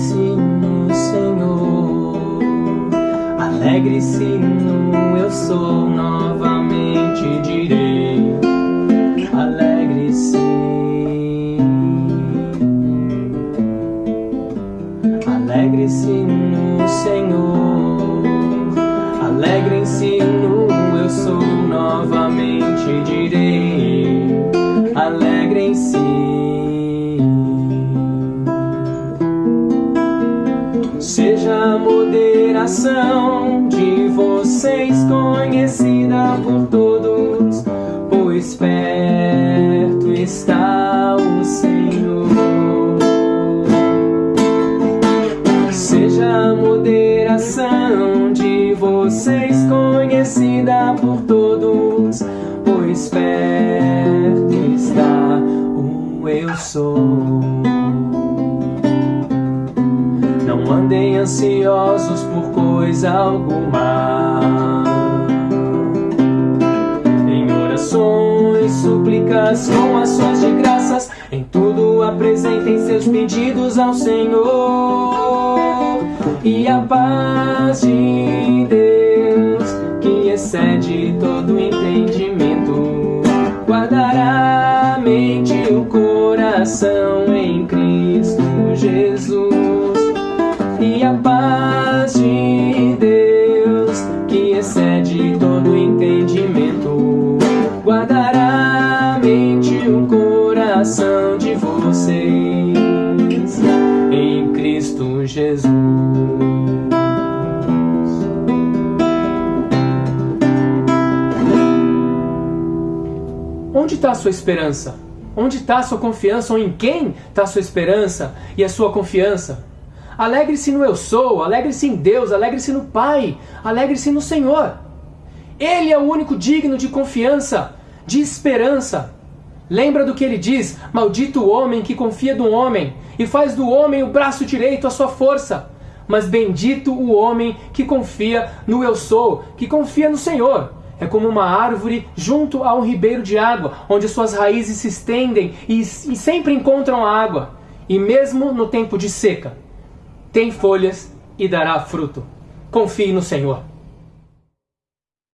Alegrem-se Senhor, alegre-se no eu sou, novamente direi, alegre-se. Alegre-se no Senhor, alegre-se no eu sou, novamente direi. Moderação de vocês conhecida por todos, pois perto está o Senhor. Seja a moderação de vocês conhecida por todos, pois perto está o eu sou. Ansiosos por coisa alguma. Em orações, súplicas, com ações de graças, em tudo apresentem seus pedidos ao Senhor. E a paz de Deus, que excede todo entendimento, guardará a mente e o coração em Cristo Jesus Cristo Jesus. Onde está a sua esperança? Onde está a sua confiança? Ou em quem está a sua esperança e a sua confiança? Alegre-se no eu sou, alegre-se em Deus, alegre-se no Pai, alegre-se no Senhor. Ele é o único digno de confiança, de esperança. Lembra do que ele diz? Maldito o homem que confia no homem e faz do homem o braço direito a sua força. Mas bendito o homem que confia no eu sou, que confia no Senhor. É como uma árvore junto a um ribeiro de água, onde suas raízes se estendem e, e sempre encontram água. E mesmo no tempo de seca, tem folhas e dará fruto. Confie no Senhor.